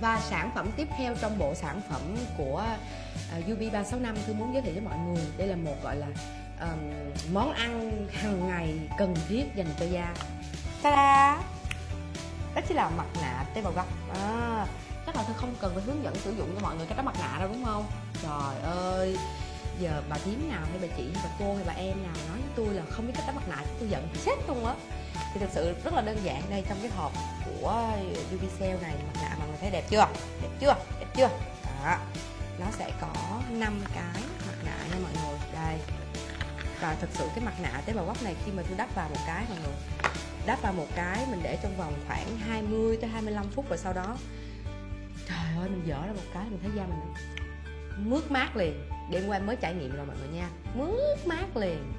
và sản phẩm tiếp theo trong bộ sản phẩm của ờ, uh, UB365 tôi muốn giới thiệu với mọi người. Đây là một gọi là um, món ăn hàng ngày cần thiết dành cho da. Ta-da! Đó chính là mặt nạ tế bào gốc à, chắc là tôi không cần phải hướng dẫn sử dụng cho mọi người cách đó mặt nạ đâu đúng không? Trời ơi! Giờ bà thím nào hay bà chị hay bà cô hay bà em nào nói với tôi là không biết cách đắp mặt nạ tôi giận chết luôn á. Thì thực sự rất là đơn giản đây trong cái hộp của Ubicell này mặt nạ thấy đẹp chưa? Đẹp chưa? Đẹp chưa? Đó. Nó sẽ có 5 cái mặt nạ nha mọi người. Đây. Và thực sự cái mặt nạ tế bào gốc này khi mà tôi đắp vào một cái, mọi người, đắp vào một cái mình để trong vòng khoảng 20 tới 25 phút và sau đó, trời ơi, mình dở ra một cái mình thấy da mình mướt mát liền. Đêm qua mới trải nghiệm rồi mọi người nha. Mướt mát liền.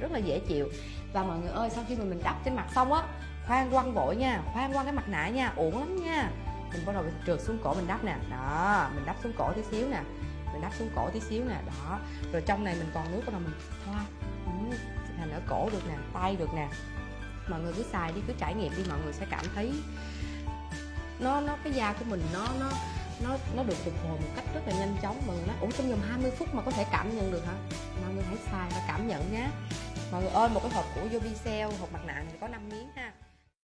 Rất là dễ chịu. Và mọi người ơi, sau khi mà mình đắp trên mặt xong á, khoan quăng vội nha, khoan quăng cái mặt nạ nha, uổng lắm nha mình bắt đầu mình trượt xuống cổ mình đắp nè. Đó mình đắp xuống cổ tí xíu nè. Mình đắp xuống cổ tí xíu nè. Đó. Rồi trong này mình còn nước bắt đầu mình thoa. Ừ, thành ở cổ được nè tay được nè. Mọi người cứ xài đi cứ trải nghiệm đi mọi người sẽ cảm thấy nó nó cái da của mình nó nó nó nó được phục hồi một cách rất là nhanh chóng. Mọi người nói ủa trong vòng 20 phút mà có thể cảm nhận được hả? Mọi người hãy xài và cảm nhận nhé mọi người ơi một cái hộp của Yobicell hộp mặt nạ này có 5 miếng ha.